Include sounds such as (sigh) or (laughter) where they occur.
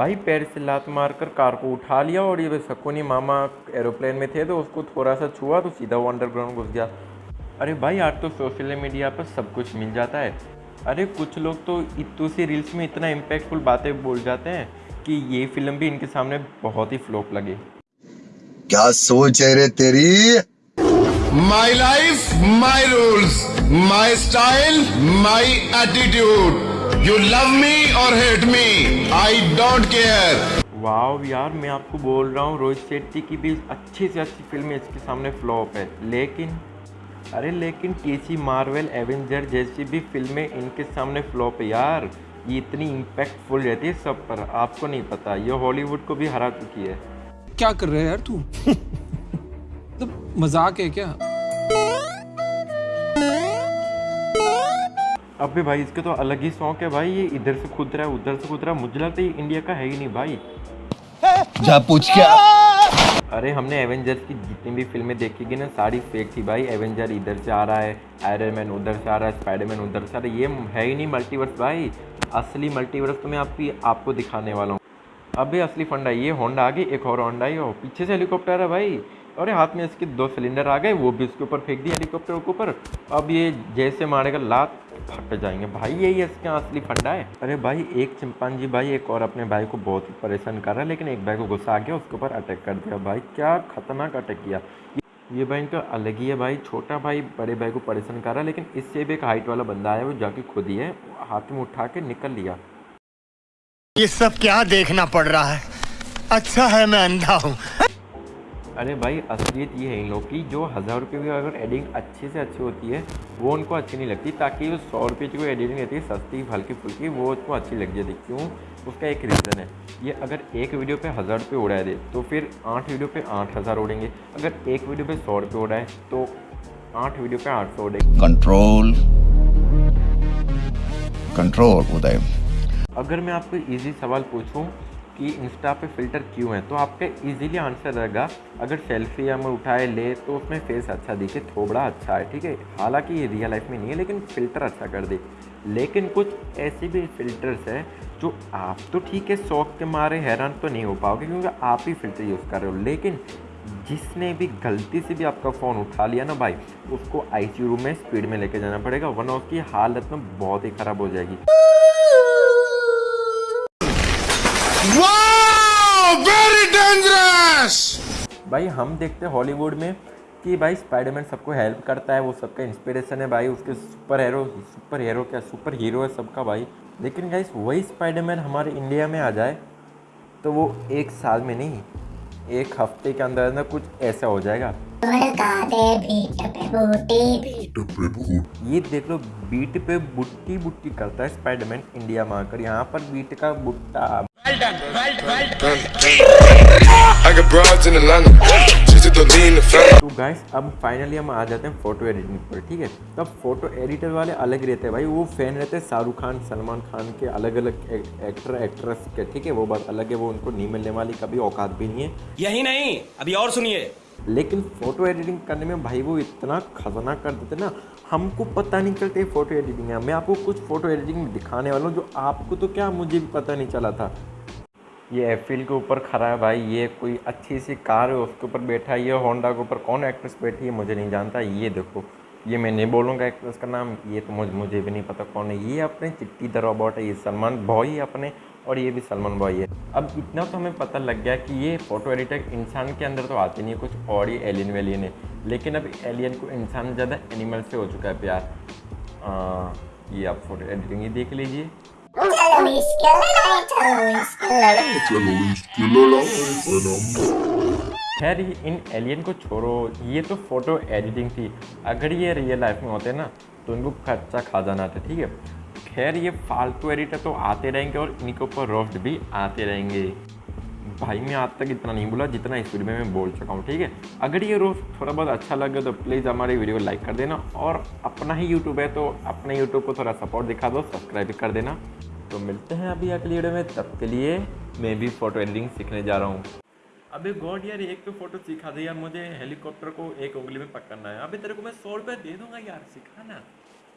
भाई पैर से लात मारकर कार को उठा लिया और ये शकुनी मामा एरोप्लेन में थे तो उसको थोड़ा सा छुआ तो सीधा वो अंडरग्राउंड घुस गया। अरे भाई आज तो सोशल मीडिया पर सब कुछ मिल जाता है। अरे कुछ लोग तो इतू सी रील्स में इतना इम्पैक्टफुल बातें बोल जाते हैं कि ये फ़िल्म भी इनके सामने बहुत ही फ्लोप लगे। क्या सोच है रे तेरी? My life my rules my style my attitude. You love me or hate me, I don't care. वाह यार मैं आपको बोल रहा हूँ रोहित शेट्टी की भी अच्छी से अच्छी फ़िल्म इसके सामने फ्लॉप है। लेकिन अरे लेकिन टीसी मार्वल एवेंजर जैसी भी फ़िल्में इनके सामने फ्लॉप है यार। ये इतनी इम्पैक्टफुल रहती है सब पर आपको नहीं पता। ये हॉलीवुड को भी हरा चुकी है। क्या कर रहे है यार तू? (laughs) तो मज़ाक है क्या? अबे भाई इसके तो अलग ही शौक है भाई ये इधर से खुद रहा है उधर से खुद रहा है। मुझे लगता है इंडिया का है ही नहीं भाई। जा पूछ क्या? अरे हमने एवेंजर्स की जितनी भी फ़िल्में देखी गई ना सारी फेक थी भाई। एवेंजर इधर से आ रहा है आयरन मैन उधर से आ रहा है स्पाइडरमैन उधर से आ रहा है। ये है ही नहीं मल्टीवर्स भाई। असली मल्टीवर्स तो मैं आपकी आपको दिखाने वाला हूँ। अबे असली फंडा ये होंडा आ गई एक और होंडा आई हो पीछे से हेलीकॉप्टर है भाई। अरे हाथ में इसके दो सिलेंडर आ गए वो भी उसके ऊपर फेंक दिए हेलीकॉप्टर के ऊपर। अब ये जैसे मारेगा लात फट जाएँगे। भाई यही इसका असली फंडा है। अरे भाई एक चिंपांजी भाई एक और अपने भाई को बहुत ही परेशान कर रहा है लेकिन एक भाई को गुस्सा आ गया उसके ऊपर अटैक कर दिया। भाई क्या खतरनाक अटैक किया। ये भाई इनका अलग ही है भाई छोटा भाई बड़े भाई को परेशान कर रहा है लेकिन इससे भी एक हाइट वाला बंदा है वो जाके खुद ही है हाथ में उठा के निकल लिया। ये सब क्या देखना पड़ रहा है? अच्छा है मैं अंधा हूँ। अरे भाई असलियत ये है इन लोग की जो हज़ार रुपये की अगर एडिटिंग अच्छे से अच्छी होती है वो उनको अच्छी नहीं लगती ताकि वो सौ रुपये की कोई एडिटिंग रहती है सस्ती हल्की फुल्की वो उसको अच्छी लग जाती। क्यों? उसका एक रीज़न है। ये अगर एक वीडियो पे हज़ार रुपये उड़ा दे तो फिर आठ वीडियो पे आठ हज़ार उड़ेंगे। अगर एक वीडियो पे सौ रुपये उड़ाए तो आठ वीडियो पे आठ सौ उड़ेंगे। Control control Uday. अगर मैं आपको इजी सवाल पूछूँ कि इंस्टा पे फ़िल्टर क्यों है? तो आपका इजीली आंसर रहेगा। अगर सेल्फी हम उठाए, ले तो उसमें फेस अच्छा दिखे, थोबड़ा अच्छा है, ठीक है? हालाँकि ये रियल लाइफ में नहीं है, लेकिन फ़िल्टर अच्छा कर दे। लेकिन कुछ ऐसे भी फ़िल्टर्स हैं, जो आप तो ठीक है, शौक के मारे हैरान तो नहीं हो पाओगे, क्योंकि आप ही फ़िल्टर यूज़ कर रहे हो। लेकिन जिसने भी गलती से भी आपका फ़ोन उठा लिया ना भाई, उसको आईसीयू रूम में स्पीड में लेके जाना पड़ेगा, वरना उसकी हालत में बहुत ही ख़राब हो जाएगी। Very dangerous! भाई हम देखते हैं हॉलीवुड में कि भाई स्पाइडरमैन सबको हेल्प करता है वो सबका इंस्पिरेशन है भाई उसके सुपर हीरो सुपर हीरो क्या सुपर हीरो है सबका भाई। लेकिन गाइस वही स्पाइडरमैन हमारे इंडिया में आ जाए तो वो एक साल में नहीं एक हफ़्ते के अंदर अंदर कुछ ऐसा हो जाएगा। ये देख लो बीट पे बुट्टी बुट्टी करता है स्पाइडरमैन इंडिया में आकर। यहाँ पर बीट का बुट्टा तो गाइस अब फाइनली हम आ जाते हैं फ़ोटो एडिटिंग पर ठीक है? तब फ़ोटो एडिटर वाले अलग रहते हैं भाई। वो फ़ैन रहते हैं शाहरुख खान सलमान खान के अलग अलग एक्टर एक्ट्रेस के ठीक है? वो बात अलग है वो उनको नहीं मिलने वाली कभी औकात भी नहीं है। यही नहीं अभी और सुनिए। लेकिन फ़ोटो एडिटिंग करने में भाई वो इतना खतरनाक कर देते ना हमको पता नहीं चलते फ़ोटो एडिटिंग है मैं आपको कुछ फ़ोटो एडिटिंग दिखाने वाला हूँ जो आपको तो क्या मुझे भी पता नहीं चला था। ये एफिल के ऊपर खड़ा है भाई ये कोई अच्छी सी कार है उसके ऊपर बैठा है ये होंडा के ऊपर कौन एक्ट्रेस बैठी है मुझे नहीं जानता ये देखो। ये मैं नहीं बोलूँगा एक्ट्रेस का नाम ये तो मुझे मुझे भी नहीं पता कौन है। ये अपने चिट्टी द रोबोट है ये सलमान है अपने और ये भी सलमान बॉय है। अब इतना तो हमें पता लग गया कि ये फ़ोटो एडिटर इंसान के अंदर तो आते नहीं है कुछ और ही एलियन वेलियन है। लेकिन अब एलियन को इंसान ज़्यादा एनिमल से हो चुका है प्यार। आ, ये आप फ़ोटो एडिटिंग ही देख लीजिए। खैर इन एलियन को छोड़ो। ये तो फ़ोटो एडिटिंग थी। अगर ये रियल लाइफ में होते ना तो इनको खर्चा खा जाना था, ठीक है? खैर, ये फालतू एडिटर तो आते रहेंगे और इनके ऊपर रोस्ट भी आते रहेंगे। भाई, मैं आज तक इतना नहीं बोला जितना इस वीडियो में मैं बोल चुका हूँ, ठीक है? अगर ये रोस्ट थोड़ा बहुत अच्छा लगे तो प्लीज़ हमारे वीडियो को लाइक कर देना। और अपना ही यूट्यूब है तो अपने यूट्यूब को थोड़ा सपोर्ट दिखा दो सब्सक्राइब कर देना। तो मिलते हैं अभी अगली वीडियो में। तब के लिए मैं भी फ़ोटो एडिटिंग सीखने जा रहा हूँ। अभी गॉड यार, एक तो फ़ोटो सिखा दे यार मुझे। हेलीकॉप्टर को एक उंगली में पकड़ना है। अभी तेरे को मैं सौ रुपये दे दूँगा यार सिखाना